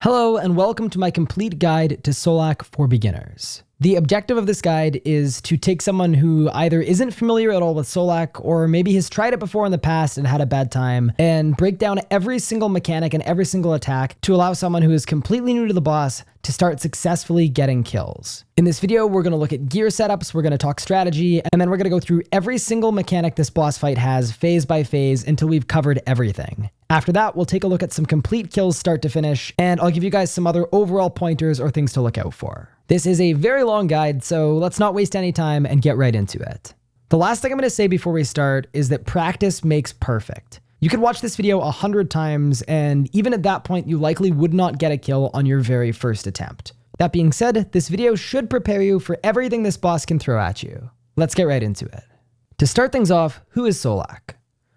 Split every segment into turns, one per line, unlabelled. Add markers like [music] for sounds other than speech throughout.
Hello and welcome to my complete guide to Solak for beginners. The objective of this guide is to take someone who either isn't familiar at all with Solak or maybe has tried it before in the past and had a bad time and break down every single mechanic and every single attack to allow someone who is completely new to the boss to start successfully getting kills. In this video, we're going to look at gear setups, we're going to talk strategy, and then we're going to go through every single mechanic this boss fight has phase by phase until we've covered everything. After that, we'll take a look at some complete kills start to finish, and I'll give you guys some other overall pointers or things to look out for. This is a very long guide, so let's not waste any time and get right into it. The last thing I'm going to say before we start is that practice makes perfect. You could watch this video a hundred times, and even at that point, you likely would not get a kill on your very first attempt. That being said, this video should prepare you for everything this boss can throw at you. Let's get right into it. To start things off, who is Solak?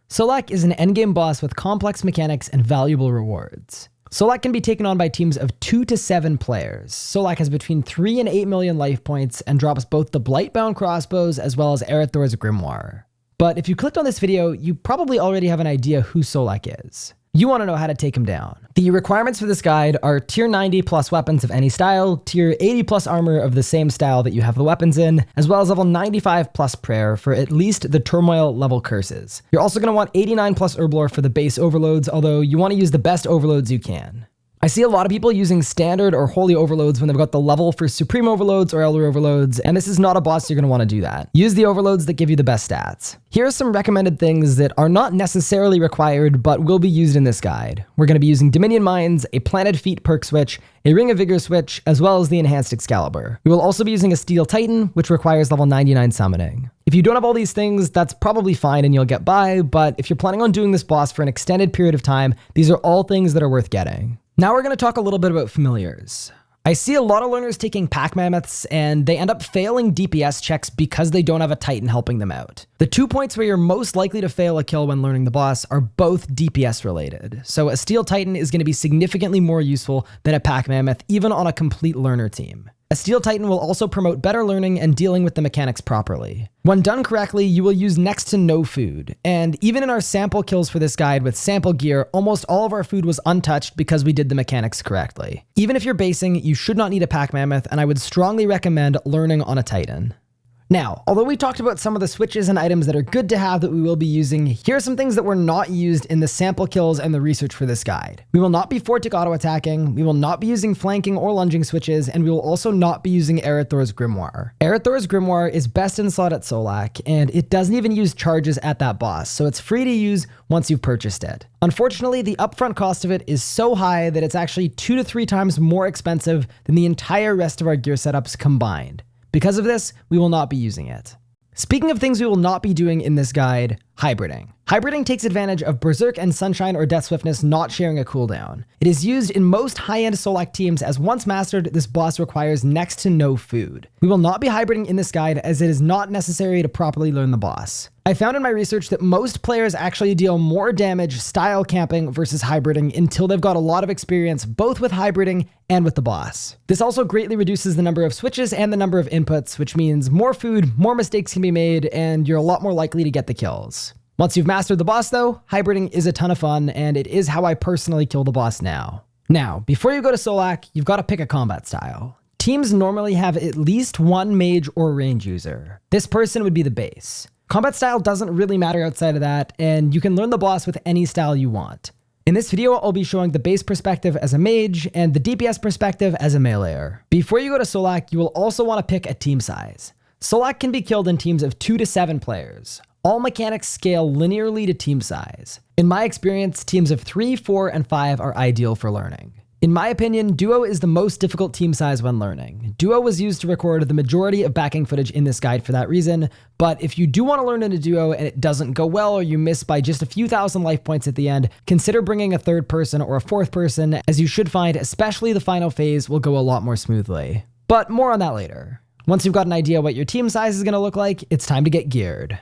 Solak is an endgame boss with complex mechanics and valuable rewards. Solak can be taken on by teams of 2 to 7 players. Solak has between 3 and 8 million life points and drops both the Blightbound crossbows as well as Erethdor's Grimoire. But if you clicked on this video, you probably already have an idea who Solak is. You want to know how to take him down. The requirements for this guide are tier 90 plus weapons of any style, tier 80 plus armor of the same style that you have the weapons in, as well as level 95 plus prayer for at least the turmoil level curses. You're also going to want 89 plus herblore for the base overloads, although you want to use the best overloads you can. I see a lot of people using standard or holy overloads when they've got the level for supreme overloads or elder overloads, and this is not a boss you're going to want to do that. Use the overloads that give you the best stats. Here are some recommended things that are not necessarily required, but will be used in this guide. We're going to be using Dominion Mines, a Planted Feet perk switch, a Ring of Vigor switch, as well as the Enhanced Excalibur. We will also be using a Steel Titan, which requires level 99 summoning. If you don't have all these things, that's probably fine and you'll get by, but if you're planning on doing this boss for an extended period of time, these are all things that are worth getting. Now we're going to talk a little bit about familiars. I see a lot of learners taking pack mammoths and they end up failing DPS checks because they don't have a Titan helping them out. The two points where you're most likely to fail a kill when learning the boss are both DPS related. So a Steel Titan is going to be significantly more useful than a pack mammoth even on a complete learner team. A Steel Titan will also promote better learning and dealing with the mechanics properly. When done correctly, you will use next to no food. And even in our sample kills for this guide with sample gear, almost all of our food was untouched because we did the mechanics correctly. Even if you're basing, you should not need a pack mammoth, and I would strongly recommend learning on a Titan. Now, although we talked about some of the switches and items that are good to have that we will be using, here are some things that were not used in the sample kills and the research for this guide. We will not be four-tick auto attacking, we will not be using flanking or lunging switches, and we will also not be using Erethdor's Grimoire. Erethdor's Grimoire is best in slot at Solak, and it doesn't even use charges at that boss, so it's free to use once you've purchased it. Unfortunately, the upfront cost of it is so high that it's actually two to three times more expensive than the entire rest of our gear setups combined. Because of this, we will not be using it. Speaking of things we will not be doing in this guide, hybriding. Hybriding takes advantage of Berserk and Sunshine or Death Swiftness not sharing a cooldown. It is used in most high-end Solak teams as once mastered, this boss requires next to no food. We will not be hybriding in this guide as it is not necessary to properly learn the boss. I found in my research that most players actually deal more damage style camping versus hybriding until they've got a lot of experience both with hybriding and with the boss. This also greatly reduces the number of switches and the number of inputs, which means more food, more mistakes can be made, and you're a lot more likely to get the kills. Once you've mastered the boss though, hybriding is a ton of fun, and it is how I personally kill the boss now. Now, before you go to Solak, you've got to pick a combat style. Teams normally have at least one mage or range user. This person would be the base. Combat style doesn't really matter outside of that, and you can learn the boss with any style you want. In this video, I'll be showing the base perspective as a mage and the DPS perspective as a meleeer. Before you go to Solak, you will also want to pick a team size. Solak can be killed in teams of 2 to 7 players. All mechanics scale linearly to team size. In my experience, teams of 3, 4, and 5 are ideal for learning. In my opinion, Duo is the most difficult team size when learning. Duo was used to record the majority of backing footage in this guide for that reason, but if you do want to learn in a Duo and it doesn't go well or you miss by just a few thousand life points at the end, consider bringing a third person or a fourth person, as you should find especially the final phase will go a lot more smoothly. But more on that later. Once you've got an idea what your team size is going to look like, it's time to get geared.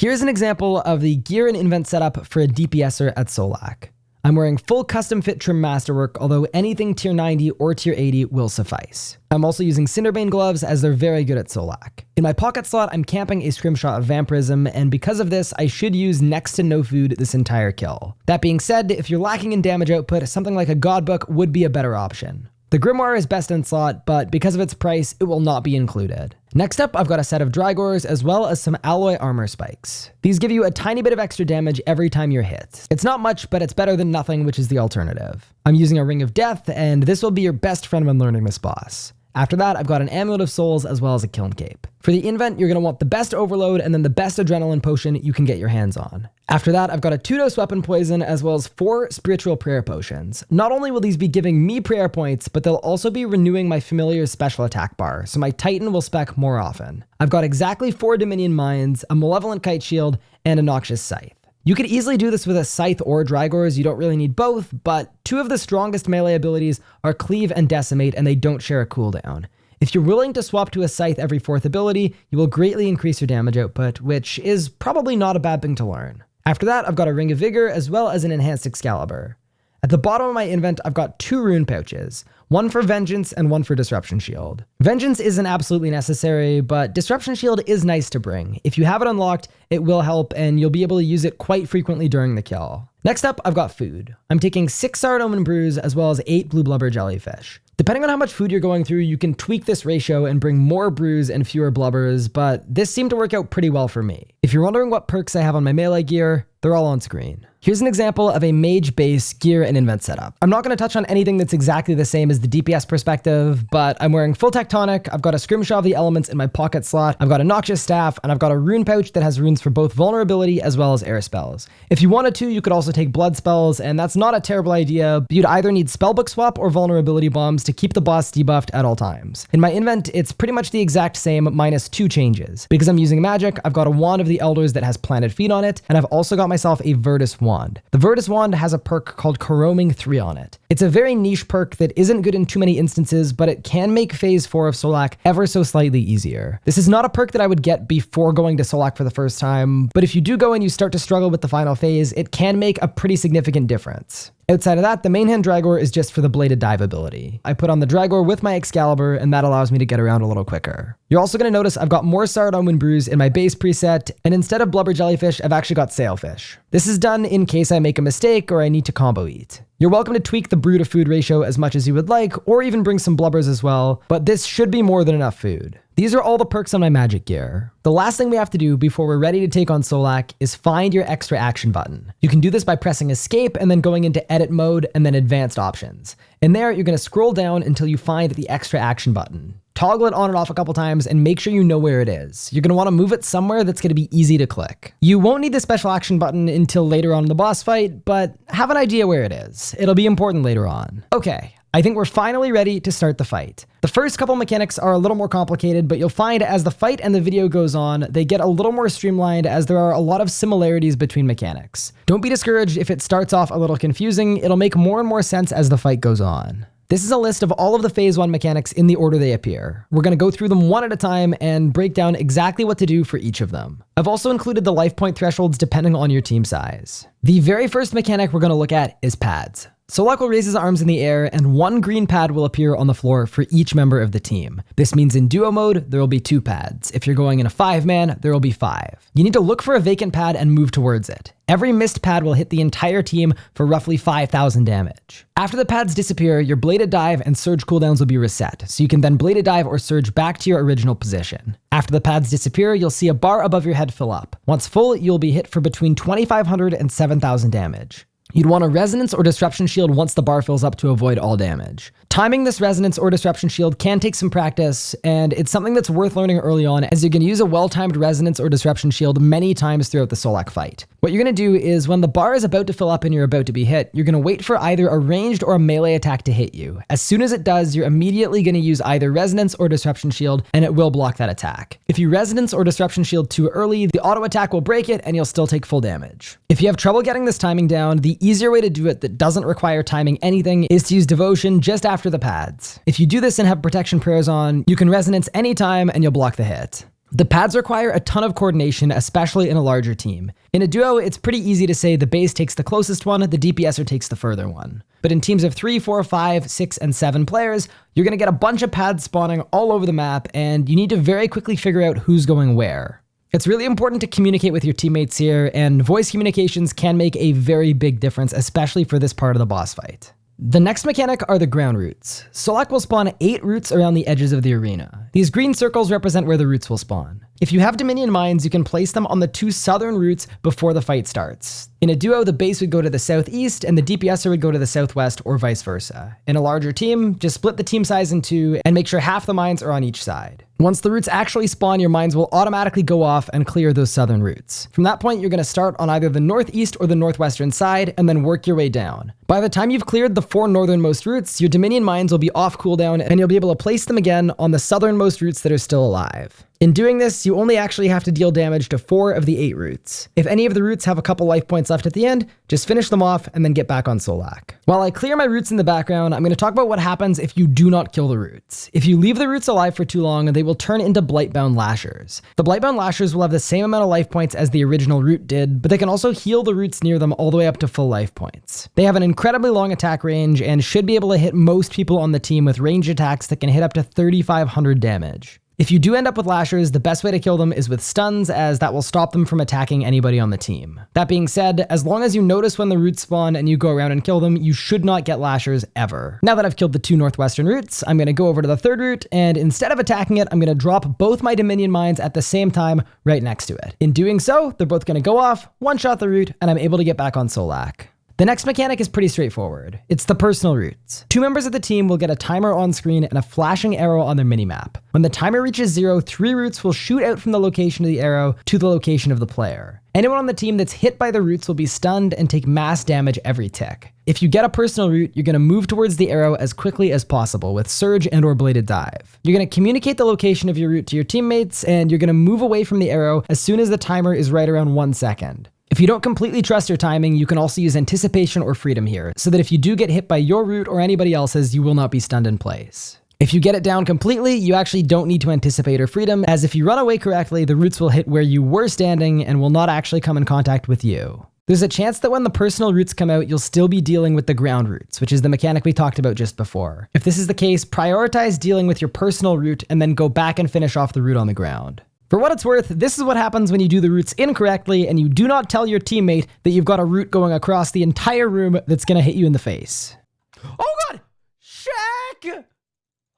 Here's an example of the gear and invent setup for a DPSer at Solak. I'm wearing full custom fit trim masterwork, although anything tier 90 or tier 80 will suffice. I'm also using Cinderbane gloves as they're very good at Solak. In my pocket slot, I'm camping a scrimshaw of Vampirism, and because of this, I should use next to no food this entire kill. That being said, if you're lacking in damage output, something like a Godbook would be a better option. The Grimoire is best in slot, but because of its price, it will not be included. Next up, I've got a set of Drygores as well as some alloy armor spikes. These give you a tiny bit of extra damage every time you're hit. It's not much, but it's better than nothing, which is the alternative. I'm using a Ring of Death, and this will be your best friend when learning this boss. After that, I've got an Amulet of Souls as well as a Kiln Cape. For the invent, you're going to want the best Overload and then the best Adrenaline Potion you can get your hands on. After that, I've got a 2-dose Weapon Poison as well as 4 Spiritual Prayer Potions. Not only will these be giving me prayer points, but they'll also be renewing my Familiar's special attack bar, so my Titan will spec more often. I've got exactly 4 Dominion Mines, a Malevolent Kite Shield, and a Noxious Scythe. You could easily do this with a Scythe or Drygores, you don't really need both, but two of the strongest melee abilities are Cleave and Decimate, and they don't share a cooldown. If you're willing to swap to a Scythe every fourth ability, you will greatly increase your damage output, which is probably not a bad thing to learn. After that, I've got a Ring of Vigor as well as an Enhanced Excalibur. At the bottom of my invent, I've got two rune pouches, one for Vengeance and one for Disruption Shield. Vengeance isn't absolutely necessary, but Disruption Shield is nice to bring. If you have it unlocked, it will help and you'll be able to use it quite frequently during the kill. Next up, I've got food. I'm taking six Saradomin brews as well as eight blue blubber jellyfish. Depending on how much food you're going through, you can tweak this ratio and bring more brews and fewer blubbers, but this seemed to work out pretty well for me. If you're wondering what perks I have on my melee gear, they're all on screen. Here's an example of a mage base gear and invent setup. I'm not going to touch on anything that's exactly the same as the DPS perspective, but I'm wearing full tectonic, I've got a scrimshaw of the elements in my pocket slot, I've got a noxious staff, and I've got a rune pouch that has runes for both vulnerability as well as air spells. If you wanted to, you could also take blood spells, and that's not a terrible idea, but you'd either need spellbook swap or vulnerability bombs to keep the boss debuffed at all times. In my invent, it's pretty much the exact same minus two changes. Because I'm using magic, I've got a wand of the elders that has planted feet on it, and I've also got myself a Virtus wand wand. The Virtus wand has a perk called Caroming 3 on it. It's a very niche perk that isn't good in too many instances, but it can make phase 4 of Solak ever so slightly easier. This is not a perk that I would get before going to Solak for the first time, but if you do go and you start to struggle with the final phase, it can make a pretty significant difference. Outside of that, the main hand Drygore is just for the bladed dive ability. I put on the Drygore with my Excalibur, and that allows me to get around a little quicker. You're also going to notice I've got more Saradomin Wind Brews in my base preset, and instead of Blubber Jellyfish, I've actually got Sailfish. This is done in case I make a mistake or I need to combo eat. You're welcome to tweak the brew to food ratio as much as you would like, or even bring some blubbers as well, but this should be more than enough food. These are all the perks on my magic gear. The last thing we have to do before we're ready to take on Solak is find your extra action button. You can do this by pressing escape and then going into edit mode and then advanced options. And there, you're gonna scroll down until you find the extra action button. Toggle it on and off a couple times and make sure you know where it is. You're going to want to move it somewhere that's going to be easy to click. You won't need the special action button until later on in the boss fight, but have an idea where it is. It'll be important later on. Okay, I think we're finally ready to start the fight. The first couple mechanics are a little more complicated, but you'll find as the fight and the video goes on, they get a little more streamlined as there are a lot of similarities between mechanics. Don't be discouraged if it starts off a little confusing, it'll make more and more sense as the fight goes on. This is a list of all of the phase one mechanics in the order they appear. We're going to go through them one at a time and break down exactly what to do for each of them. I've also included the life point thresholds depending on your team size. The very first mechanic we're going to look at is pads. Solak will raise his arms in the air, and one green pad will appear on the floor for each member of the team. This means in duo mode, there will be two pads. If you're going in a five man, there will be five. You need to look for a vacant pad and move towards it. Every missed pad will hit the entire team for roughly 5,000 damage. After the pads disappear, your bladed dive and surge cooldowns will be reset, so you can then bladed dive or surge back to your original position. After the pads disappear, you'll see a bar above your head fill up. Once full, you'll be hit for between 2,500 and 7,000 damage. You'd want a Resonance or Disruption Shield once the bar fills up to avoid all damage. Timing this Resonance or Disruption Shield can take some practice, and it's something that's worth learning early on as you can use a well-timed Resonance or Disruption Shield many times throughout the Solak fight. What you're going to do is when the bar is about to fill up and you're about to be hit, you're going to wait for either a ranged or a melee attack to hit you. As soon as it does, you're immediately going to use either Resonance or Disruption Shield, and it will block that attack. If you Resonance or Disruption Shield too early, the auto attack will break it and you'll still take full damage. If you have trouble getting this timing down, the easier way to do it that doesn't require timing anything is to use Devotion just after the pads. If you do this and have protection prayers on, you can resonance anytime and you'll block the hit. The pads require a ton of coordination, especially in a larger team. In a duo, it's pretty easy to say the base takes the closest one, the DPSer takes the further one. But in teams of 3, 4, 5, 6, and 7 players, you're going to get a bunch of pads spawning all over the map, and you need to very quickly figure out who's going where. It's really important to communicate with your teammates here, and voice communications can make a very big difference, especially for this part of the boss fight. The next mechanic are the ground roots. Solak will spawn 8 roots around the edges of the arena. These green circles represent where the roots will spawn. If you have Dominion mines, you can place them on the two southern roots before the fight starts. In a duo, the base would go to the southeast and the DPSer would go to the southwest or vice versa. In a larger team, just split the team size in two and make sure half the mines are on each side. Once the roots actually spawn, your mines will automatically go off and clear those southern roots. From that point, you're going to start on either the northeast or the northwestern side and then work your way down. By the time you've cleared the four northernmost roots, your Dominion mines will be off cooldown and you'll be able to place them again on the southernmost roots that are still alive. In doing this, you only actually have to deal damage to four of the eight roots. If any of the roots have a couple life points left at the end, just finish them off and then get back on Solak. While I clear my roots in the background, I'm going to talk about what happens if you do not kill the roots. If you leave the roots alive for too long, they will turn into Blightbound Lashers. The Blightbound Lashers will have the same amount of life points as the original root did, but they can also heal the roots near them all the way up to full life points. They have an incredibly long attack range and should be able to hit most people on the team with ranged attacks that can hit up to 3500 damage. If you do end up with lashers, the best way to kill them is with stuns, as that will stop them from attacking anybody on the team. That being said, as long as you notice when the roots spawn and you go around and kill them, you should not get lashers ever. Now that I've killed the two northwestern roots, I'm going to go over to the third root, and instead of attacking it, I'm going to drop both my Dominion mines at the same time right next to it. In doing so, they're both going to go off, one-shot the root, and I'm able to get back on Solak. The next mechanic is pretty straightforward. It's the personal roots. Two members of the team will get a timer on screen and a flashing arrow on their minimap. When the timer reaches zero, three roots will shoot out from the location of the arrow to the location of the player. Anyone on the team that's hit by the roots will be stunned and take mass damage every tick. If you get a personal root, you're going to move towards the arrow as quickly as possible with Surge and or Bladed Dive. You're going to communicate the location of your root to your teammates, and you're going to move away from the arrow as soon as the timer is right around one second. If you don't completely trust your timing, you can also use anticipation or freedom here, so that if you do get hit by your root or anybody else's, you will not be stunned in place. If you get it down completely, you actually don't need to anticipate or freedom, as if you run away correctly, the roots will hit where you were standing and will not actually come in contact with you. There's a chance that when the personal roots come out, you'll still be dealing with the ground roots, which is the mechanic we talked about just before. If this is the case, prioritize dealing with your personal root and then go back and finish off the root on the ground. For what it's worth, this is what happens when you do the roots incorrectly and you do not tell your teammate that you've got a root going across the entire room that's going to hit you in the face. Oh god! Shaq!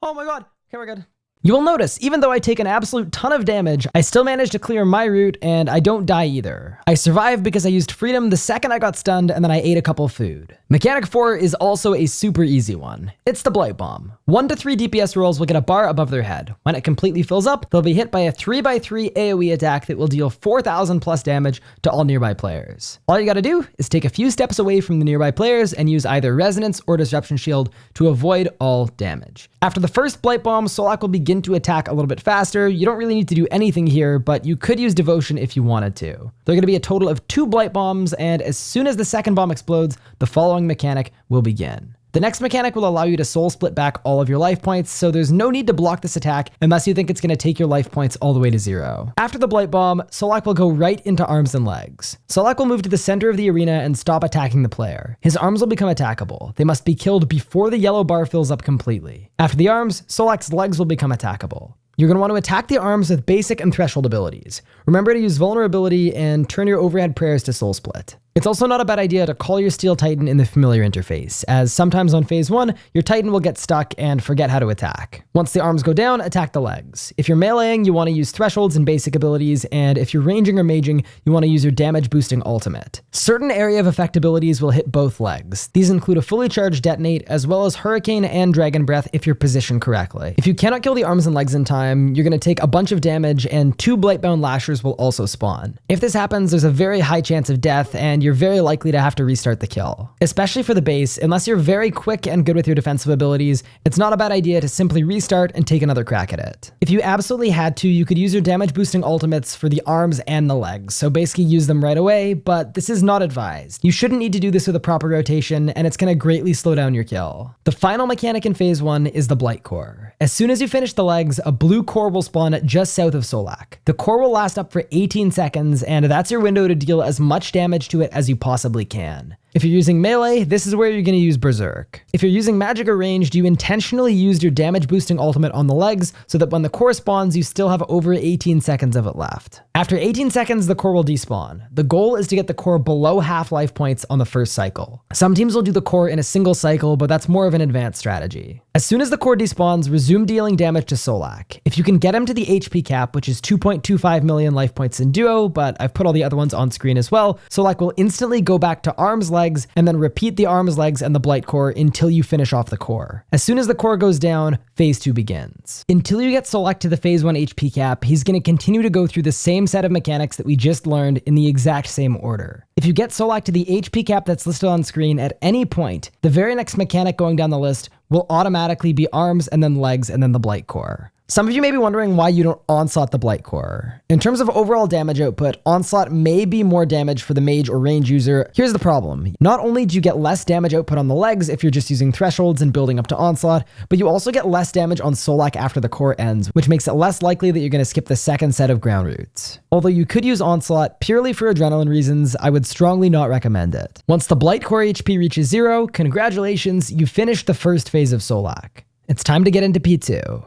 Oh my god. Okay, we're good. You will notice, even though I take an absolute ton of damage, I still manage to clear my root and I don't die either. I survived because I used freedom the second I got stunned and then I ate a couple food. Mechanic 4 is also a super easy one. It's the Blight Bomb. 1 to 3 DPS rolls will get a bar above their head. When it completely fills up, they'll be hit by a 3x3 AoE attack that will deal 4000 plus damage to all nearby players. All you gotta do is take a few steps away from the nearby players and use either Resonance or Disruption Shield to avoid all damage. After the first Blight Bomb, Solak will begin begin to attack a little bit faster. You don't really need to do anything here, but you could use Devotion if you wanted to. There are going to be a total of two Blight Bombs, and as soon as the second bomb explodes, the following mechanic will begin. The next mechanic will allow you to soul split back all of your life points, so there's no need to block this attack unless you think it's going to take your life points all the way to zero. After the Blight Bomb, Solak will go right into arms and legs. Solak will move to the center of the arena and stop attacking the player. His arms will become attackable. They must be killed before the yellow bar fills up completely. After the arms, Solak's legs will become attackable. You're going to want to attack the arms with basic and threshold abilities. Remember to use vulnerability and turn your overhead prayers to soul split. It's also not a bad idea to call your Steel Titan in the familiar interface, as sometimes on phase 1, your Titan will get stuck and forget how to attack. Once the arms go down, attack the legs. If you're meleeing, you want to use thresholds and basic abilities, and if you're ranging or maging, you want to use your damage boosting ultimate. Certain area of effect abilities will hit both legs. These include a fully charged detonate, as well as Hurricane and Dragon Breath if you're positioned correctly. If you cannot kill the arms and legs in time, you're going to take a bunch of damage, and two Blightbound Lashers will also spawn. If this happens, there's a very high chance of death, and you're very likely to have to restart the kill. Especially for the base, unless you're very quick and good with your defensive abilities, it's not a bad idea to simply restart and take another crack at it. If you absolutely had to, you could use your damage boosting ultimates for the arms and the legs, so basically use them right away, but this is not advised. You shouldn't need to do this with a proper rotation, and it's going to greatly slow down your kill. The final mechanic in phase 1 is the Blight Core. As soon as you finish the legs, a blue core will spawn just south of Solak. The core will last up for 18 seconds, and that's your window to deal as much damage to it as you possibly can. If you're using melee, this is where you're going to use Berserk. If you're using magic or ranged, you intentionally used your damage boosting ultimate on the legs so that when the core spawns, you still have over 18 seconds of it left. After 18 seconds, the core will despawn. The goal is to get the core below half life points on the first cycle. Some teams will do the core in a single cycle, but that's more of an advanced strategy. As soon as the core despawns, resume dealing damage to Solak. If you can get him to the HP cap, which is 2.25 million life points in duo, but I've put all the other ones on screen as well, Solak will instantly go back to arms legs and then repeat the arms legs and the blight core until you finish off the core. As soon as the core goes down, phase 2 begins. Until you get Solak to the phase 1 HP cap, he's going to continue to go through the same set of mechanics that we just learned in the exact same order. If you get Solak to the HP cap that's listed on screen at any point, the very next mechanic going down the list will automatically be arms and then legs and then the blight core. Some of you may be wondering why you don't onslaught the Blight Core. In terms of overall damage output, onslaught may be more damage for the mage or range user. Here's the problem. Not only do you get less damage output on the legs if you're just using thresholds and building up to onslaught, but you also get less damage on Solak after the core ends, which makes it less likely that you're going to skip the second set of ground roots. Although you could use onslaught purely for adrenaline reasons, I would strongly not recommend it. Once the Blight Core HP reaches zero, congratulations, you finished the first phase of Solak. It's time to get into P2.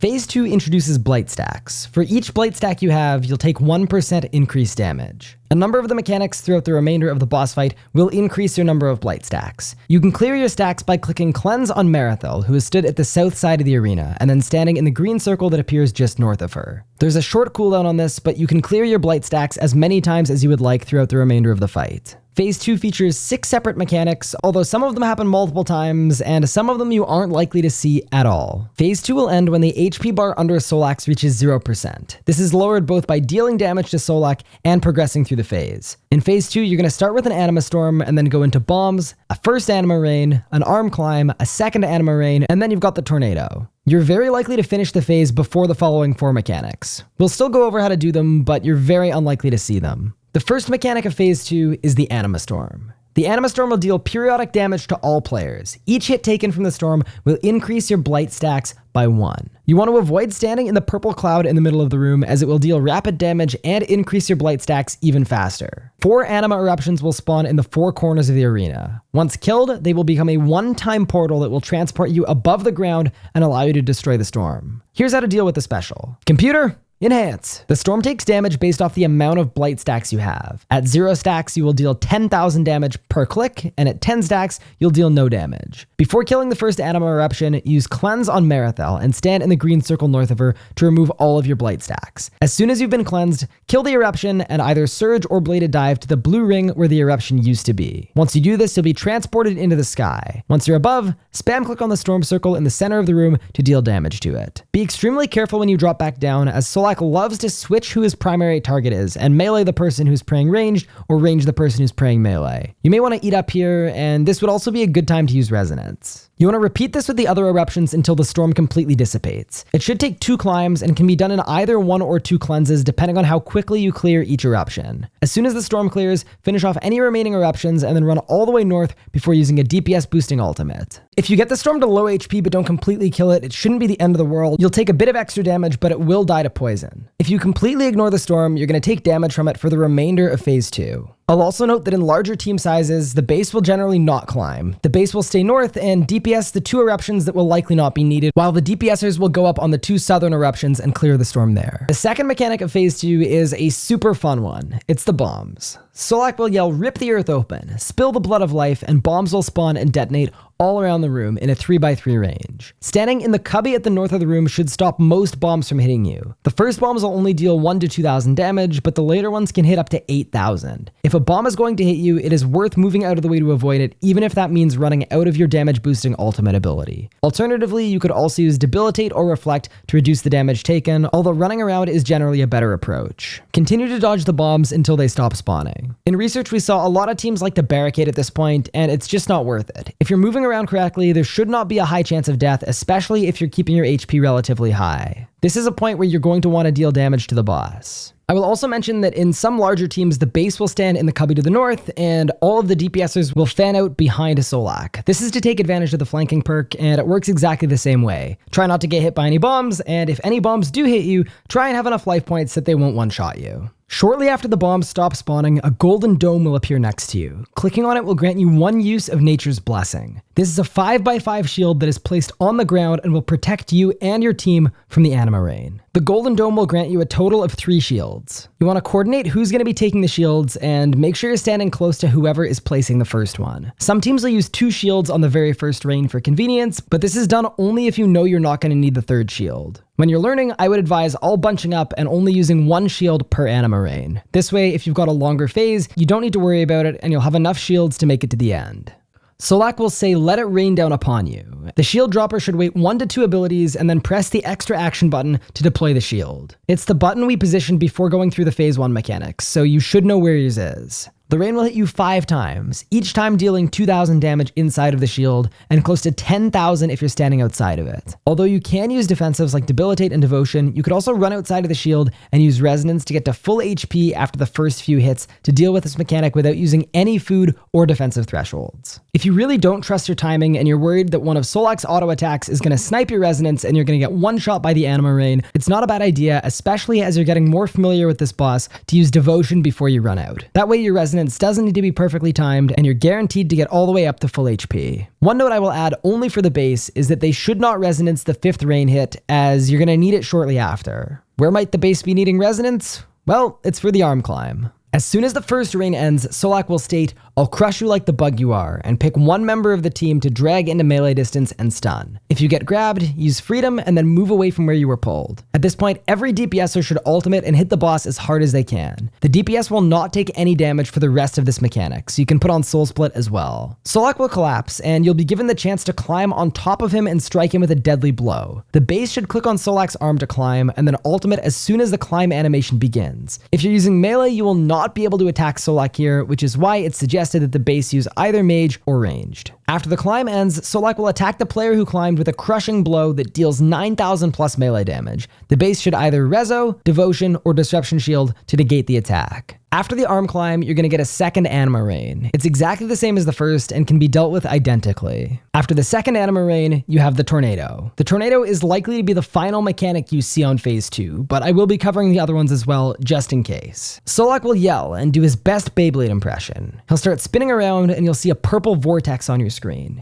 Phase 2 introduces blight stacks. For each blight stack you have, you'll take 1% increased damage. A number of the mechanics throughout the remainder of the boss fight will increase your number of blight stacks. You can clear your stacks by clicking Cleanse on Merethiel, who is stood at the south side of the arena, and then standing in the green circle that appears just north of her. There's a short cooldown on this, but you can clear your blight stacks as many times as you would like throughout the remainder of the fight. Phase 2 features six separate mechanics, although some of them happen multiple times, and some of them you aren't likely to see at all. Phase 2 will end when the HP bar under Solak's reaches 0%. This is lowered both by dealing damage to Solak and progressing through the phase. In Phase 2, you're going to start with an Anima Storm and then go into Bombs, a first Anima Rain, an Arm Climb, a second Anima Rain, and then you've got the Tornado. You're very likely to finish the phase before the following four mechanics. We'll still go over how to do them, but you're very unlikely to see them. The first mechanic of Phase 2 is the Anima Storm. The Anima Storm will deal periodic damage to all players. Each hit taken from the storm will increase your blight stacks by one. You want to avoid standing in the purple cloud in the middle of the room as it will deal rapid damage and increase your blight stacks even faster. Four anima eruptions will spawn in the four corners of the arena. Once killed, they will become a one-time portal that will transport you above the ground and allow you to destroy the storm. Here's how to deal with the special. Computer, Enhance. The storm takes damage based off the amount of blight stacks you have. At 0 stacks, you will deal 10,000 damage per click, and at 10 stacks, you'll deal no damage. Before killing the first anima eruption, use Cleanse on Merethiel and stand in the green circle north of her to remove all of your blight stacks. As soon as you've been cleansed, kill the eruption and either surge or bladed dive to the blue ring where the eruption used to be. Once you do this, you'll be transported into the sky. Once you're above, spam click on the storm circle in the center of the room to deal damage to it. Be extremely careful when you drop back down as Solak loves to switch who his primary target is and melee the person who's praying ranged or range the person who's praying melee. You may want to eat up here, and this would also be a good time to use resonance comments. You want to repeat this with the other eruptions until the storm completely dissipates. It should take two climbs and can be done in either one or two cleanses depending on how quickly you clear each eruption. As soon as the storm clears, finish off any remaining eruptions and then run all the way north before using a DPS boosting ultimate. If you get the storm to low HP but don't completely kill it, it shouldn't be the end of the world. You'll take a bit of extra damage, but it will die to poison. If you completely ignore the storm, you're going to take damage from it for the remainder of phase 2. I'll also note that in larger team sizes, the base will generally not climb. The base will stay north and DPS the two eruptions that will likely not be needed, while the DPSers will go up on the two southern eruptions and clear the storm there. The second mechanic of phase 2 is a super fun one. It's the bombs. Solak will yell, rip the earth open, spill the blood of life, and bombs will spawn and detonate all around the room in a 3x3 range. Standing in the cubby at the north of the room should stop most bombs from hitting you. The first bombs will only deal 1 to 2,000 damage, but the later ones can hit up to 8,000. If a bomb is going to hit you, it is worth moving out of the way to avoid it, even if that means running out of your damage boosting ultimate ability. Alternatively, you could also use Debilitate or Reflect to reduce the damage taken, although running around is generally a better approach. Continue to dodge the bombs until they stop spawning. In research, we saw a lot of teams like to barricade at this point, and it's just not worth it. If you're moving around correctly, there should not be a high chance of death, especially if you're keeping your HP relatively high. This is a point where you're going to want to deal damage to the boss. I will also mention that in some larger teams, the base will stand in the cubby to the north, and all of the DPSers will fan out behind a Solak. This is to take advantage of the flanking perk, and it works exactly the same way. Try not to get hit by any bombs, and if any bombs do hit you, try and have enough life points that they won't one-shot you. Shortly after the bombs stop spawning, a golden dome will appear next to you. Clicking on it will grant you one use of Nature's Blessing. This is a 5x5 shield that is placed on the ground and will protect you and your team from the anima rain. The golden dome will grant you a total of three shields. You want to coordinate who's going to be taking the shields and make sure you're standing close to whoever is placing the first one. Some teams will use two shields on the very first rain for convenience, but this is done only if you know you're not going to need the third shield. When you're learning, I would advise all bunching up and only using one shield per anima rain. This way, if you've got a longer phase, you don't need to worry about it and you'll have enough shields to make it to the end. Solak will say, let it rain down upon you. The shield dropper should wait one to two abilities and then press the extra action button to deploy the shield. It's the button we positioned before going through the phase one mechanics, so you should know where yours is. The rain will hit you five times, each time dealing 2,000 damage inside of the shield, and close to 10,000 if you're standing outside of it. Although you can use defensives like Debilitate and Devotion, you could also run outside of the shield and use Resonance to get to full HP after the first few hits to deal with this mechanic without using any food or defensive thresholds. If you really don't trust your timing and you're worried that one of Solak's auto attacks is going to snipe your Resonance and you're going to get one shot by the Anima Rain, it's not a bad idea, especially as you're getting more familiar with this boss, to use Devotion before you run out. That way your Resonance doesn't need to be perfectly timed, and you're guaranteed to get all the way up to full HP. One note I will add only for the base is that they should not resonance the fifth rain hit, as you're going to need it shortly after. Where might the base be needing resonance? Well, it's for the arm climb. As soon as the first rain ends, Solak will state, I'll crush you like the bug you are, and pick one member of the team to drag into melee distance and stun. If you get grabbed, use freedom and then move away from where you were pulled. At this point, every DPSer should ultimate and hit the boss as hard as they can. The DPS will not take any damage for the rest of this mechanic, so you can put on Soul Split as well. Solak will collapse, and you'll be given the chance to climb on top of him and strike him with a deadly blow. The base should click on Solak's arm to climb, and then ultimate as soon as the climb animation begins. If you're using melee, you will not be able to attack Solak here, which is why it's suggested that the base use either mage or ranged. After the climb ends, Solak will attack the player who climbed with a crushing blow that deals 9,000 plus melee damage. The base should either Rezo, Devotion, or Disruption Shield to negate the attack. After the arm climb, you're going to get a second Anima Rain. It's exactly the same as the first and can be dealt with identically. After the second Anima Rain, you have the Tornado. The Tornado is likely to be the final mechanic you see on Phase 2, but I will be covering the other ones as well, just in case. Solak will yell and do his best Beyblade impression. He'll start spinning around and you'll see a purple vortex on your screen.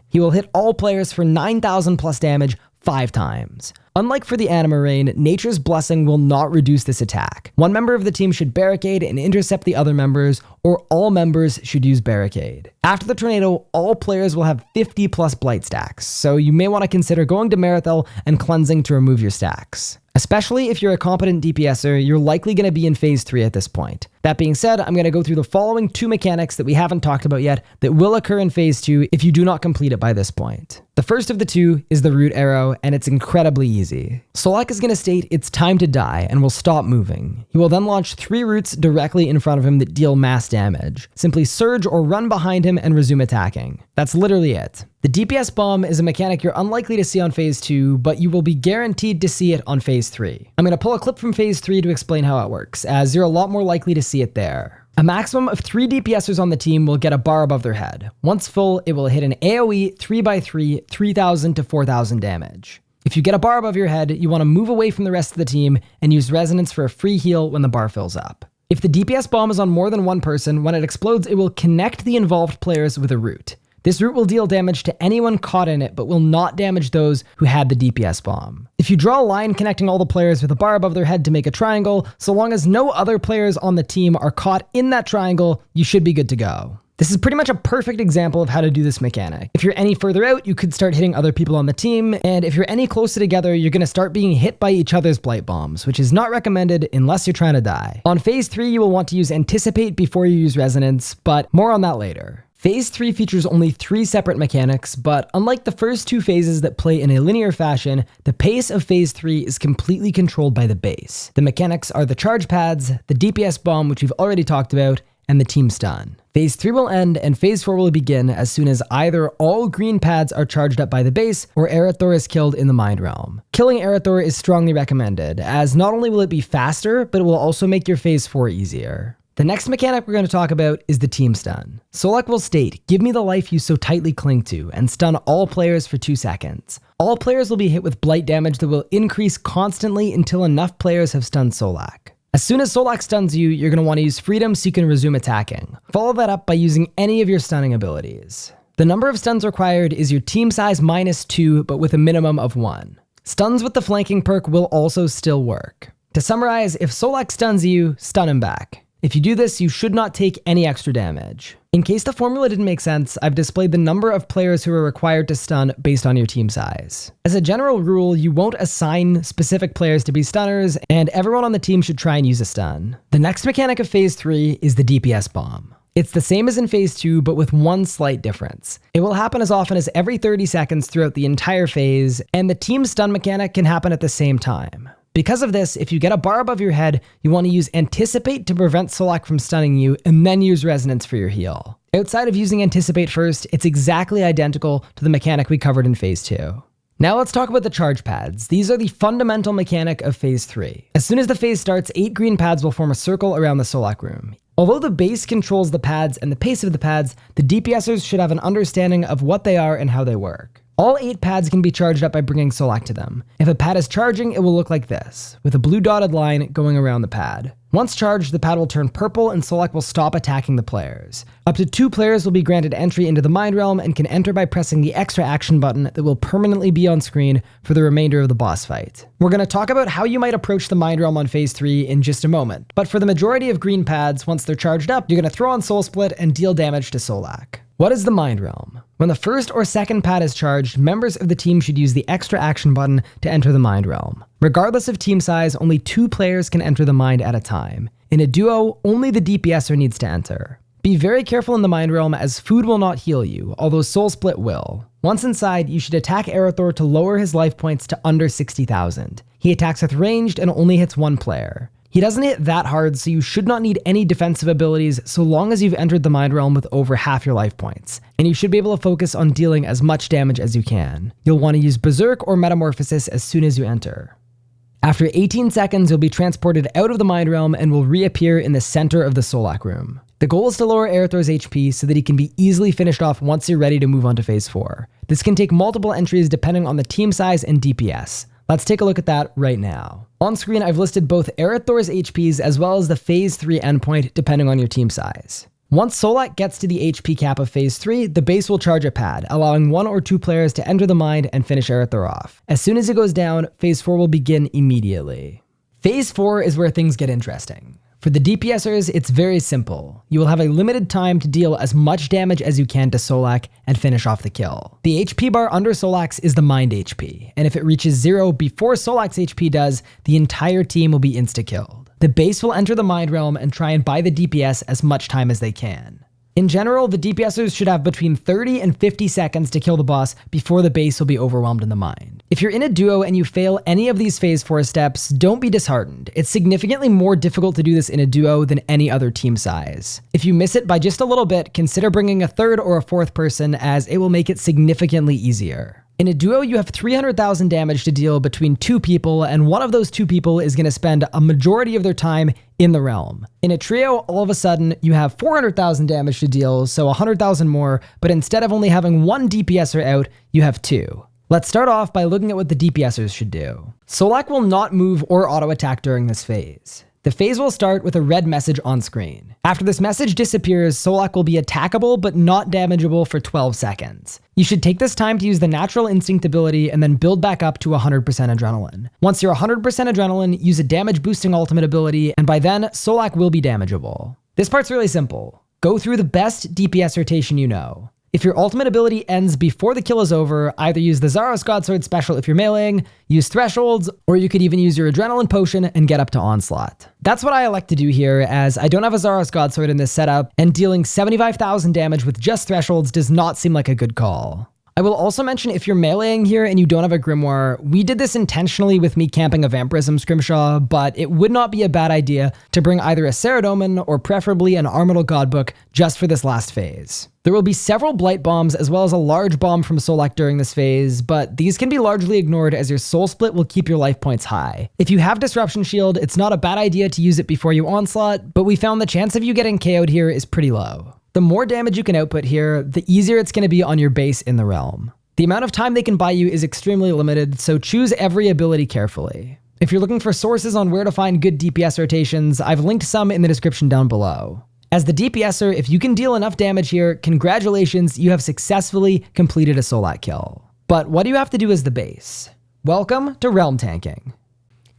He will hit all players for 9,000 plus damage five times. Unlike for the Anima Rain, Nature's Blessing will not reduce this attack. One member of the team should barricade and intercept the other members, or all members should use barricade. After the tornado, all players will have 50 plus blight stacks, so you may want to consider going to Merethiel and cleansing to remove your stacks. Especially if you're a competent DPSer, you're likely going to be in phase 3 at this point. That being said, I'm going to go through the following two mechanics that we haven't talked about yet that will occur in phase 2 if you do not complete it by this point. The first of the two is the root arrow, and it's incredibly easy. Solak is going to state it's time to die and will stop moving. He will then launch three roots directly in front of him that deal mass damage. Simply surge or run behind him and resume attacking. That's literally it. The DPS bomb is a mechanic you're unlikely to see on phase 2, but you will be guaranteed to see it on phase 3. I'm going to pull a clip from phase 3 to explain how it works, as you're a lot more likely to see it there. A maximum of three DPSers on the team will get a bar above their head. Once full, it will hit an AoE 3x3, 3000 to 4000 damage. If you get a bar above your head, you want to move away from the rest of the team and use Resonance for a free heal when the bar fills up. If the DPS bomb is on more than one person, when it explodes, it will connect the involved players with a root. This root will deal damage to anyone caught in it, but will not damage those who had the DPS bomb. If you draw a line connecting all the players with a bar above their head to make a triangle, so long as no other players on the team are caught in that triangle, you should be good to go. This is pretty much a perfect example of how to do this mechanic. If you're any further out, you could start hitting other people on the team, and if you're any closer together, you're going to start being hit by each other's blight bombs, which is not recommended unless you're trying to die. On phase 3, you will want to use Anticipate before you use Resonance, but more on that later. Phase 3 features only three separate mechanics, but unlike the first two phases that play in a linear fashion, the pace of Phase 3 is completely controlled by the base. The mechanics are the charge pads, the DPS bomb, which we've already talked about, and the team stun. Phase 3 will end and Phase 4 will begin as soon as either all green pads are charged up by the base or Erethdor is killed in the Mind Realm. Killing Erethdor is strongly recommended, as not only will it be faster, but it will also make your Phase 4 easier. The next mechanic we're going to talk about is the team stun. Solak will state, give me the life you so tightly cling to, and stun all players for 2 seconds. All players will be hit with blight damage that will increase constantly until enough players have stunned Solak. As soon as Solak stuns you, you're going to want to use Freedom so you can resume attacking. Follow that up by using any of your stunning abilities. The number of stuns required is your team size minus 2, but with a minimum of 1. Stuns with the flanking perk will also still work. To summarize, if Solak stuns you, stun him back. If you do this, you should not take any extra damage. In case the formula didn't make sense, I've displayed the number of players who are required to stun based on your team size. As a general rule, you won't assign specific players to be stunners, and everyone on the team should try and use a stun. The next mechanic of Phase 3 is the DPS bomb. It's the same as in Phase 2, but with one slight difference. It will happen as often as every 30 seconds throughout the entire phase, and the team stun mechanic can happen at the same time. Because of this, if you get a bar above your head, you want to use Anticipate to prevent Solak from stunning you, and then use Resonance for your heal. Outside of using Anticipate first, it's exactly identical to the mechanic we covered in Phase 2. Now let's talk about the charge pads. These are the fundamental mechanic of Phase 3. As soon as the phase starts, 8 green pads will form a circle around the Solak room. Although the base controls the pads and the pace of the pads, the DPSers should have an understanding of what they are and how they work. All 8 pads can be charged up by bringing Solak to them. If a pad is charging, it will look like this, with a blue dotted line going around the pad. Once charged, the pad will turn purple and Solak will stop attacking the players. Up to two players will be granted entry into the Mind Realm and can enter by pressing the extra action button that will permanently be on screen for the remainder of the boss fight. We're going to talk about how you might approach the Mind Realm on Phase 3 in just a moment, but for the majority of green pads, once they're charged up, you're going to throw on Soul Split and deal damage to Solak. What is the Mind Realm? When the first or second pad is charged, members of the team should use the extra action button to enter the Mind Realm. Regardless of team size, only two players can enter the Mind at a time. In a duo, only the DPSer needs to enter. Be very careful in the Mind Realm as food will not heal you, although Soul Split will. Once inside, you should attack Erethdor to lower his life points to under 60,000. He attacks with ranged and only hits one player. He doesn't hit that hard, so you should not need any defensive abilities so long as you've entered the Mind Realm with over half your life points, and you should be able to focus on dealing as much damage as you can. You'll want to use Berserk or Metamorphosis as soon as you enter. After 18 seconds, you'll be transported out of the Mind Realm and will reappear in the center of the Solak room. The goal is to lower Erethdor's HP so that he can be easily finished off once you're ready to move on to Phase 4. This can take multiple entries depending on the team size and DPS. Let's take a look at that right now. On screen, I've listed both Erethdor's HPs as well as the Phase 3 endpoint, depending on your team size. Once Solak gets to the HP cap of Phase 3, the base will charge a pad, allowing one or two players to enter the mind and finish Erethdor off. As soon as it goes down, Phase 4 will begin immediately. Phase 4 is where things get interesting. For the DPSers, it's very simple. You will have a limited time to deal as much damage as you can to Solak and finish off the kill. The HP bar under Solak's is the Mind HP, and if it reaches zero before Solak's HP does, the entire team will be insta-killed. The base will enter the Mind Realm and try and buy the DPS as much time as they can. In general, the DPSers should have between 30 and 50 seconds to kill the boss before the base will be overwhelmed in the mind. If you're in a duo and you fail any of these phase 4 steps, don't be disheartened. It's significantly more difficult to do this in a duo than any other team size. If you miss it by just a little bit, consider bringing a third or a fourth person as it will make it significantly easier. In a duo, you have 300,000 damage to deal between two people, and one of those two people is going to spend a majority of their time in the realm. In a trio, all of a sudden, you have 400,000 damage to deal, so 100,000 more, but instead of only having one DPSer out, you have two. Let's start off by looking at what the DPSers should do. Solak will not move or auto attack during this phase. The phase will start with a red message on screen. After this message disappears, Solak will be attackable but not damageable for 12 seconds. You should take this time to use the natural instinct ability and then build back up to 100% adrenaline. Once you're 100% adrenaline, use a damage boosting ultimate ability, and by then, Solak will be damageable. This part's really simple. Go through the best DPS rotation you know. If your ultimate ability ends before the kill is over, either use the Zaros Godsword special if you're meleeing, use thresholds, or you could even use your adrenaline potion and get up to onslaught. That's what I elect to do here, as I don't have a Zaros Godsword in this setup, and dealing 75,000 damage with just thresholds does not seem like a good call. I will also mention if you're meleeing here and you don't have a Grimoire, we did this intentionally with me camping a Vampirism Scrimshaw, but it would not be a bad idea to bring either a Saradomin or preferably an Armadyl Godbook just for this last phase. There will be several Blight Bombs as well as a large bomb from Solak during this phase, but these can be largely ignored as your Soul Split will keep your life points high. If you have Disruption Shield, it's not a bad idea to use it before you Onslaught, but we found the chance of you getting KO'd here is pretty low. The more damage you can output here, the easier it's going to be on your base in the realm. The amount of time they can buy you is extremely limited, so choose every ability carefully. If you're looking for sources on where to find good DPS rotations, I've linked some in the description down below. As the DPSer, if you can deal enough damage here, congratulations, you have successfully completed a Solak kill. But what do you have to do as the base? Welcome to Realm Tanking.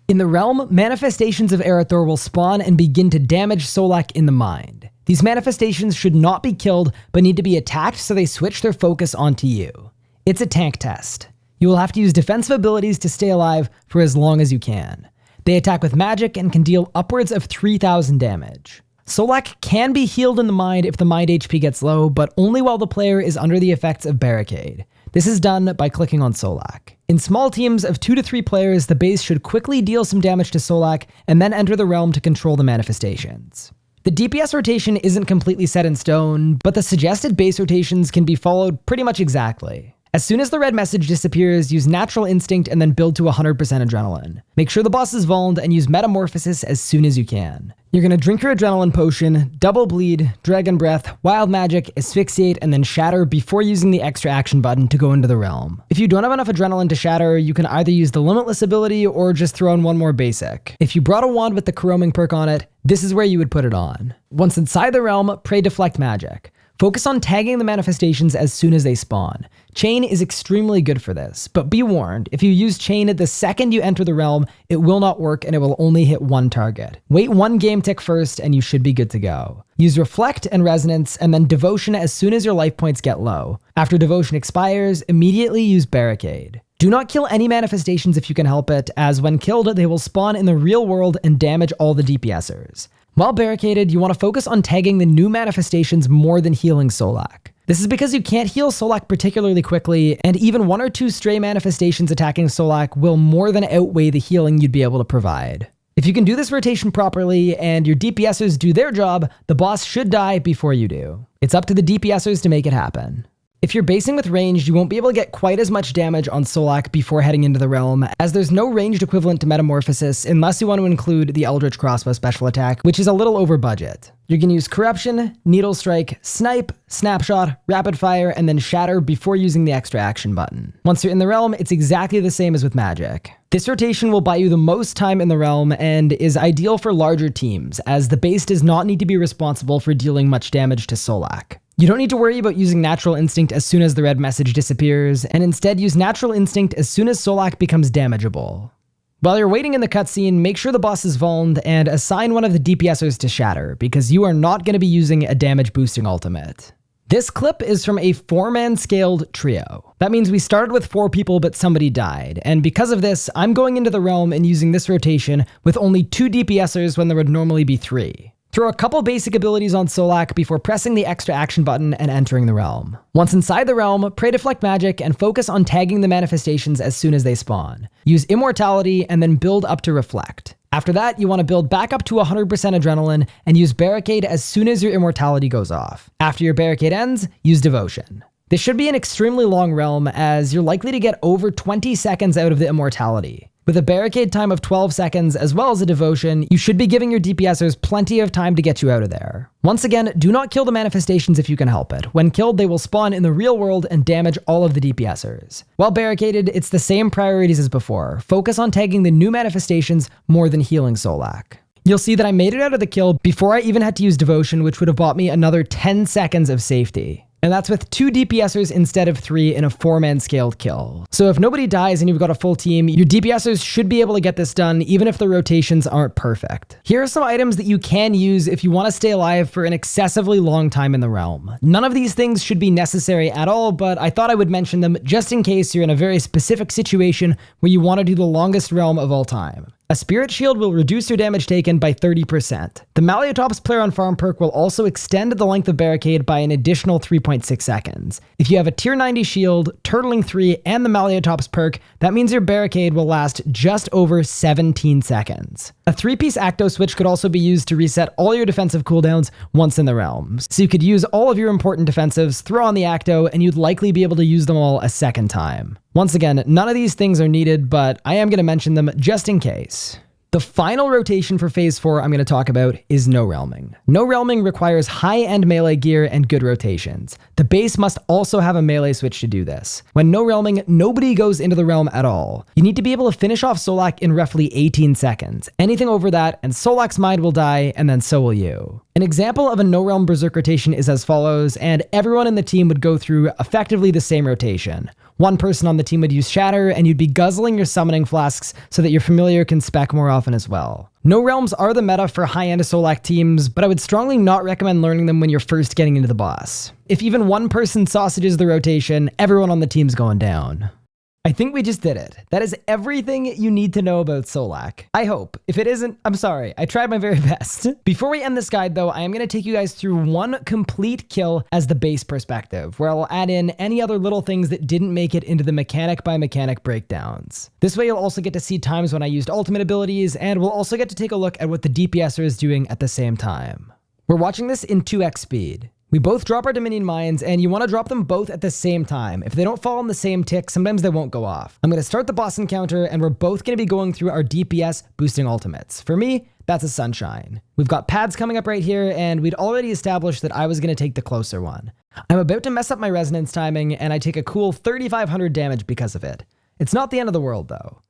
In the Realm, manifestations of Erethdor will spawn and begin to damage Solak in the mind. These manifestations should not be killed, but need to be attacked so they switch their focus onto you. It's a tank test. You will have to use defensive abilities to stay alive for as long as you can. They attack with magic and can deal upwards of 3000 damage. Solak can be healed in the mind if the mind HP gets low, but only while the player is under the effects of Barricade. This is done by clicking on Solak. In small teams of 2 to 3 players, the base should quickly deal some damage to Solak and then enter the realm to control the manifestations. The DPS rotation isn't completely set in stone, but the suggested base rotations can be followed pretty much exactly. As soon as the red message disappears, use Natural Instinct and then build to 100% Adrenaline. Make sure the boss is vulned and use Metamorphosis as soon as you can. You're to drink your Adrenaline Potion, Double Bleed, Dragon Breath, Wild Magic, Asphyxiate, and then Shatter before using the extra action button to go into the realm. If you don't have enough Adrenaline to Shatter, you can either use the Limitless ability or just throw in one more basic. If you brought a wand with the Caroming perk on it, this is where you would put it on. Once inside the realm, pray Deflect Magic. Focus on tagging the manifestations as soon as they spawn. Chain is extremely good for this, but be warned, if you use Chain at the second you enter the realm, it will not work and it will only hit one target. Wait one game tick first and you should be good to go. Use Reflect and Resonance and then Devotion as soon as your life points get low. After Devotion expires, immediately use Barricade. Do not kill any manifestations if you can help it, as when killed, they will spawn in the real world and damage all the DPSers. While barricaded, you want to focus on tagging the new manifestations more than healing Solak. This is because you can't heal Solak particularly quickly, and even one or two stray manifestations attacking Solak will more than outweigh the healing you'd be able to provide. If you can do this rotation properly and your DPSers do their job, the boss should die before you do. It's up to the DPSers to make it happen. If you're basing with ranged, you won't be able to get quite as much damage on Solak before heading into the realm, as there's no ranged equivalent to Metamorphosis unless you want to include the Eldritch Crossbow special attack, which is a little over budget. You can use Corruption, Needle Strike, Snipe, Snapshot, Rapid Fire, and then Shatter before using the extra action button. Once you're in the realm, it's exactly the same as with magic. This rotation will buy you the most time in the realm and is ideal for larger teams, as the base does not need to be responsible for dealing much damage to Solak. You don't need to worry about using Natural Instinct as soon as the red message disappears, and instead use Natural Instinct as soon as Solak becomes damageable. While you're waiting in the cutscene, make sure the boss is vulned and assign one of the DPSers to Shatter, because you are not going to be using a damage boosting ultimate. This clip is from a four-man scaled trio. That means we started with four people but somebody died, and because of this, I'm going into the realm and using this rotation with only two DPSers when there would normally be three. Throw a couple basic abilities on Solak before pressing the extra action button and entering the realm. Once inside the realm, pray Deflect Magic and focus on tagging the manifestations as soon as they spawn. Use Immortality and then build up to Reflect. After that, you want to build back up to 100% Adrenaline and use Barricade as soon as your Immortality goes off. After your Barricade ends, use Devotion. This should be an extremely long realm as you're likely to get over 20 seconds out of the Immortality. With a barricade time of 12 seconds as well as a devotion, you should be giving your DPSers plenty of time to get you out of there. Once again, do not kill the manifestations if you can help it. When killed, they will spawn in the real world and damage all of the DPSers. While barricaded, it's the same priorities as before. Focus on tagging the new manifestations more than healing Solak. You'll see that I made it out of the kill before I even had to use Devotion, which would have bought me another 10 seconds of safety. And that's with two DPSers instead of three in a four-man scaled kill. So if nobody dies and you've got a full team, your DPSers should be able to get this done even if the rotations aren't perfect. Here are some items that you can use if you want to stay alive for an excessively long time in the realm. None of these things should be necessary at all, but I thought I would mention them just in case you're in a very specific situation where you want to do the longest realm of all time. A Spirit Shield will reduce your damage taken by 30%. The Maliotops player on farm perk will also extend the length of barricade by an additional 3.6 seconds. If you have a tier 90 shield, Turtling 3, and the Maliotops perk, that means your barricade will last just over 17 seconds. A 3-piece Achto switch could also be used to reset all your defensive cooldowns once in the realms. So you could use all of your important defensives, throw on the Achto, and you'd likely be able to use them all a second time. Once again, none of these things are needed, but I am going to mention them just in case. The final rotation for Phase 4 I'm going to talk about is No Realming. No Realming requires high-end melee gear and good rotations. The base must also have a melee switch to do this. When No Realming, nobody goes into the realm at all. You need to be able to finish off Solak in roughly 18 seconds. Anything over that, and Solak's mind will die, and then so will you. An example of a No Realm Berserk rotation is as follows, and everyone in the team would go through effectively the same rotation. One person on the team would use Shatter, and you'd be guzzling your summoning flasks so that your familiar can spec more often as well. No realms are the meta for high-end Solak teams, but I would strongly not recommend learning them when you're first getting into the boss. If even one person sausages the rotation, everyone on the team's going down. I think we just did it. That is everything you need to know about Solak. I hope. If it isn't, I'm sorry. I tried my very [laughs] best. Before we end this guide though, I am going to take you guys through one complete kill as the base perspective, where I'll add in any other little things that didn't make it into the mechanic by mechanic breakdowns. This way you'll also get to see times when I used ultimate abilities, and we'll also get to take a look at what the DPSer is doing at the same time. We're watching this in 2x speed. We both drop our Dominion Mines, and you want to drop them both at the same time. If they don't fall on the same tick, sometimes they won't go off. I'm going to start the boss encounter, and we're both going to be going through our DPS boosting ultimates. For me, that's a Sunshine. We've got pads coming up right here, and we'd already established that I was going to take the closer one. I'm about to mess up my resonance timing, and I take a cool 3500 damage because of it. It's not the end of the world, though.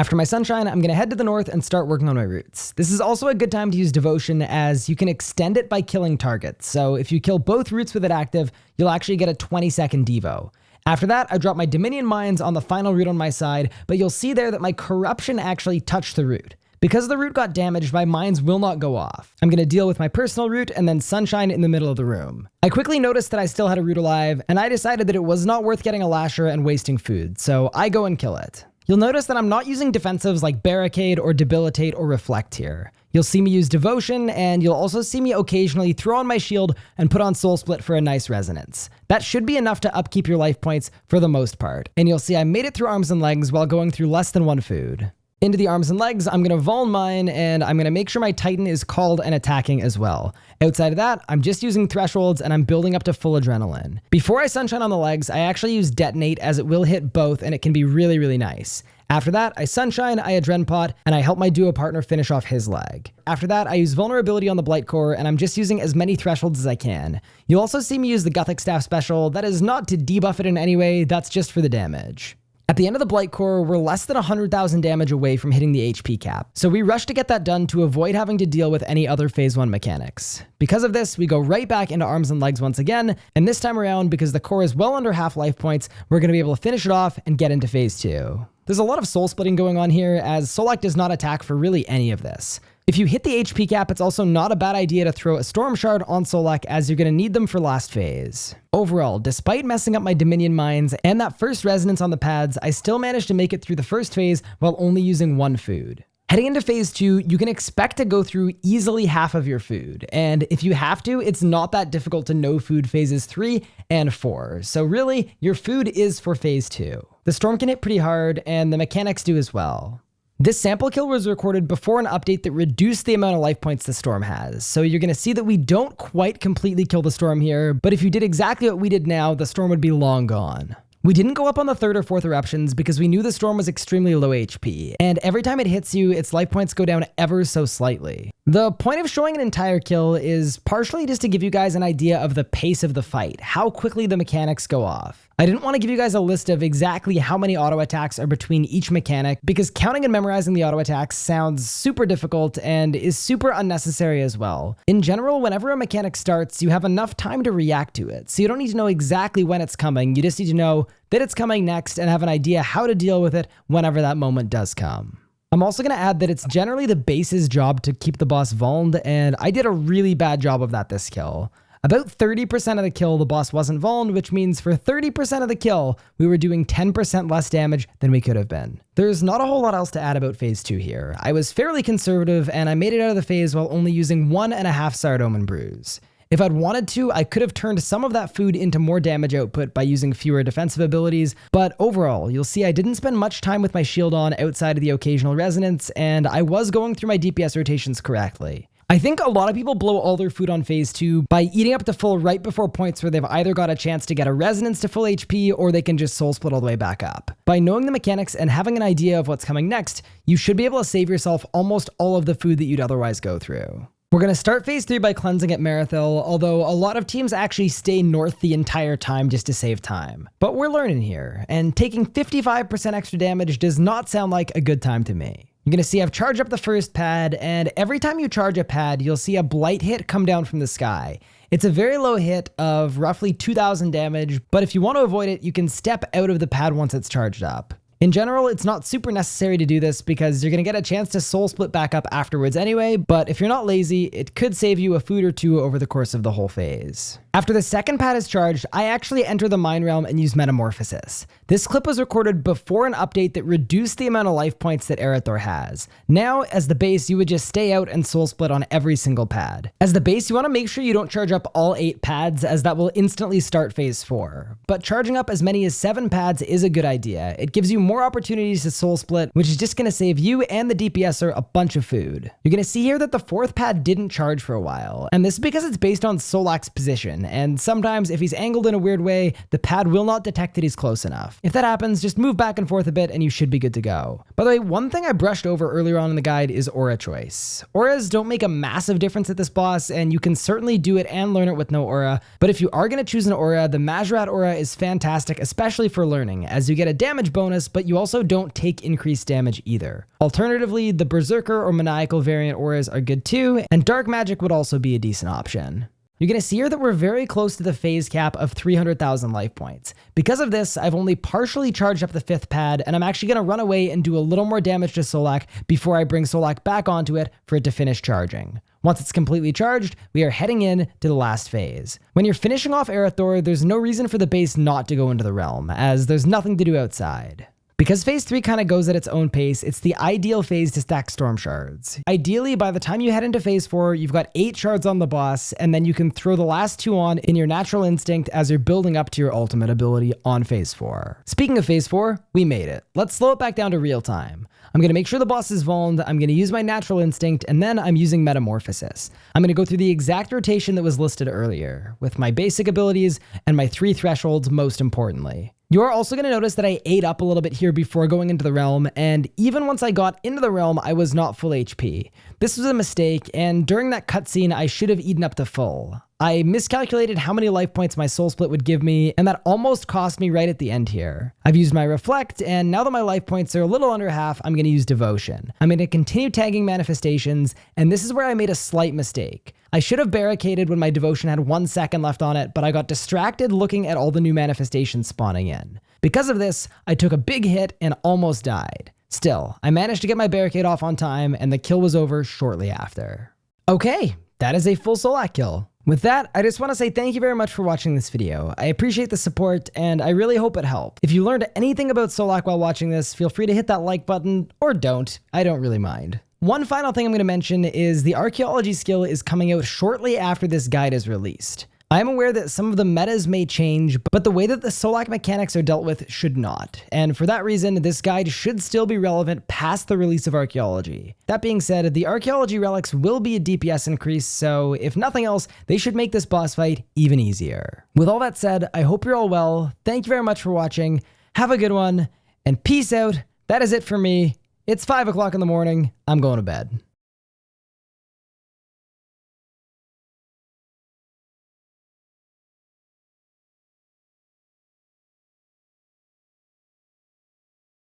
After my sunshine, I'm going to head to the north and start working on my roots. This is also a good time to use devotion as you can extend it by killing targets. So if you kill both roots with it active, you'll actually get a 20 second devo. After that, I drop my Dominion Mines on the final root on my side, but you'll see there that my corruption actually touched the root. Because the root got damaged, my mines will not go off. I'm to deal with my personal root and then sunshine in the middle of the room. I quickly noticed that I still had a root alive, and I decided that it was not worth getting a lasher and wasting food, so I go and kill it. You'll notice that I'm not using defensives like Barricade or Debilitate or Reflect here. You'll see me use Devotion, and you'll also see me occasionally throw on my shield and put on Soul Split for a nice resonance. That should be enough to upkeep your life points for the most part. And you'll see I made it through arms and legs while going through less than one food. Into the arms and legs, I'm going to Vuln mine, and I'm going to make sure my Titan is called and attacking as well. Outside of that, I'm just using thresholds and I'm building up to full adrenaline. Before I sunshine on the legs, I actually use detonate as it will hit both and it can be really, really nice. After that, I sunshine, I adren pot, and I help my duo partner finish off his leg. After that, I use vulnerability on the Blight Core, and I'm just using as many thresholds as I can. You'll also see me use the Guthix Staff special. That is not to debuff it in any way, that's just for the damage. At the end of the Blight Core, we're less than 100,000 damage away from hitting the HP cap, so we rush to get that done to avoid having to deal with any other Phase 1 mechanics. Because of this, we go right back into arms and legs once again, and this time around, because the core is well under half life points, we're going to be able to finish it off and get into Phase 2. There's a lot of soul splitting going on here, as Solak does not attack for really any of this. If you hit the HP cap, it's also not a bad idea to throw a Storm Shard on Solak as you're going to need them for last phase. Overall, despite messing up my Dominion Mines and that first resonance on the pads, I still managed to make it through the first phase while only using one food. Heading into phase two, you can expect to go through easily half of your food. And if you have to, it's not that difficult to no food phases three and four. So really, your food is for phase two. The storm can hit pretty hard and the mechanics do as well. This sample kill was recorded before an update that reduced the amount of life points the storm has. So you're going to see that we don't quite completely kill the storm here, but if you did exactly what we did now, the storm would be long gone. We didn't go up on the third or fourth eruptions because we knew the storm was extremely low HP, and every time it hits you, its life points go down ever so slightly. The point of showing an entire kill is partially just to give you guys an idea of the pace of the fight, how quickly the mechanics go off. I didn't want to give you guys a list of exactly how many auto attacks are between each mechanic because counting and memorizing the auto attacks sounds super difficult and is super unnecessary as well. In general, whenever a mechanic starts, you have enough time to react to it, so you don't need to know exactly when it's coming, you just need to know that it's coming next and have an idea how to deal with it whenever that moment does come. I'm also going to add that it's generally the base's job to keep the boss vulned, and I did a really bad job of that this kill. About 30% of the kill, the boss wasn't vulnerable, which means for 30% of the kill, we were doing 10% less damage than we could have been. There's not a whole lot else to add about phase 2 here. I was fairly conservative, and I made it out of the phase while only using one and a half Saradomin brews. If I'd wanted to, I could have turned some of that food into more damage output by using fewer defensive abilities, but overall, you'll see I didn't spend much time with my shield on outside of the occasional resonance, and I was going through my DPS rotations correctly. I think a lot of people blow all their food on phase 2 by eating up to full right before points where they've either got a chance to get a resonance to full HP or they can just soul split all the way back up. By knowing the mechanics and having an idea of what's coming next, you should be able to save yourself almost all of the food that you'd otherwise go through. We're going to start phase 3 by cleansing at Merethiel, although a lot of teams actually stay north the entire time just to save time. But we're learning here, and taking 55% extra damage does not sound like a good time to me. You're going to see I've charged up the first pad, and every time you charge a pad, you'll see a blight hit come down from the sky. It's a very low hit of roughly 2000 damage, but if you want to avoid it, you can step out of the pad once it's charged up. In general, it's not super necessary to do this because you're going to get a chance to soul split back up afterwards anyway, but if you're not lazy, it could save you a food or two over the course of the whole phase. After the second pad is charged, I actually enter the Mind Realm and use Metamorphosis. This clip was recorded before an update that reduced the amount of life points that Erethdor has. Now, as the base, you would just stay out and soul split on every single pad. As the base, you want to make sure you don't charge up all 8 pads as that will instantly start phase 4. But charging up as many as 7 pads is a good idea. It gives you more opportunities to soul split, which is just going to save you and the DPSer a bunch of food. You're going to see here that the fourth pad didn't charge for a while, and this is because it's based on Solak's position and sometimes if he's angled in a weird way, the pad will not detect that he's close enough. If that happens, just move back and forth a bit and you should be good to go. By the way, one thing I brushed over earlier on in the guide is aura choice. Auras don't make a massive difference at this boss, and you can certainly do it and learn it with no aura, but if you are going to choose an aura, the Mahjarrat aura is fantastic, especially for learning, as you get a damage bonus, but you also don't take increased damage either. Alternatively, the Berserker or Maniacal variant auras are good too, and Dark Magic would also be a decent option. You're going to see here that we're very close to the phase cap of 300,000 life points. Because of this, I've only partially charged up the fifth pad, and I'm actually going to run away and do a little more damage to Solak before I bring Solak back onto it for it to finish charging. Once it's completely charged, we are heading in to the last phase. When you're finishing off Erethdor, there's no reason for the base not to go into the realm, as there's nothing to do outside. Because phase 3 kind of goes at its own pace, it's the ideal phase to stack storm shards. Ideally, by the time you head into phase 4, you've got 8 shards on the boss, and then you can throw the last 2 on in your natural instinct as you're building up to your ultimate ability on phase 4. Speaking of phase 4, we made it. Let's slow it back down to real time. I'm going to make sure the boss is vulnerable, I'm going to use my natural instinct, and then I'm using metamorphosis. I'm going to go through the exact rotation that was listed earlier, with my basic abilities and my 3 thresholds most importantly. You are also going to notice that I ate up a little bit here before going into the realm, and even once I got into the realm, I was not full HP. This was a mistake, and during that cutscene, I should have eaten up to full. I miscalculated how many life points my soul split would give me, and that almost cost me right at the end here. I've used my reflect, and now that my life points are a little under half, I'm going to use devotion. I'm to continue tagging manifestations, and this is where I made a slight mistake. I should have barricaded when my devotion had one second left on it, but I got distracted looking at all the new manifestations spawning in. Because of this, I took a big hit and almost died. Still, I managed to get my barricade off on time, and the kill was over shortly after. Okay, that is a full Solak kill. With that, I just want to say thank you very much for watching this video. I appreciate the support, and I really hope it helped. If you learned anything about Solak while watching this, feel free to hit that like button, or don't. I don't really mind. One final thing I'm going to mention is the archaeology skill is coming out shortly after this guide is released. I am aware that some of the metas may change, but the way that the Solak mechanics are dealt with should not. And for that reason, this guide should still be relevant past the release of Archaeology. That being said, the Archaeology relics will be a DPS increase, so if nothing else, they should make this boss fight even easier. With all that said, I hope you're all well. Thank you very much for watching. Have a good one, and peace out. That is it for me. It's 5 o'clock in the morning. I'm going to bed.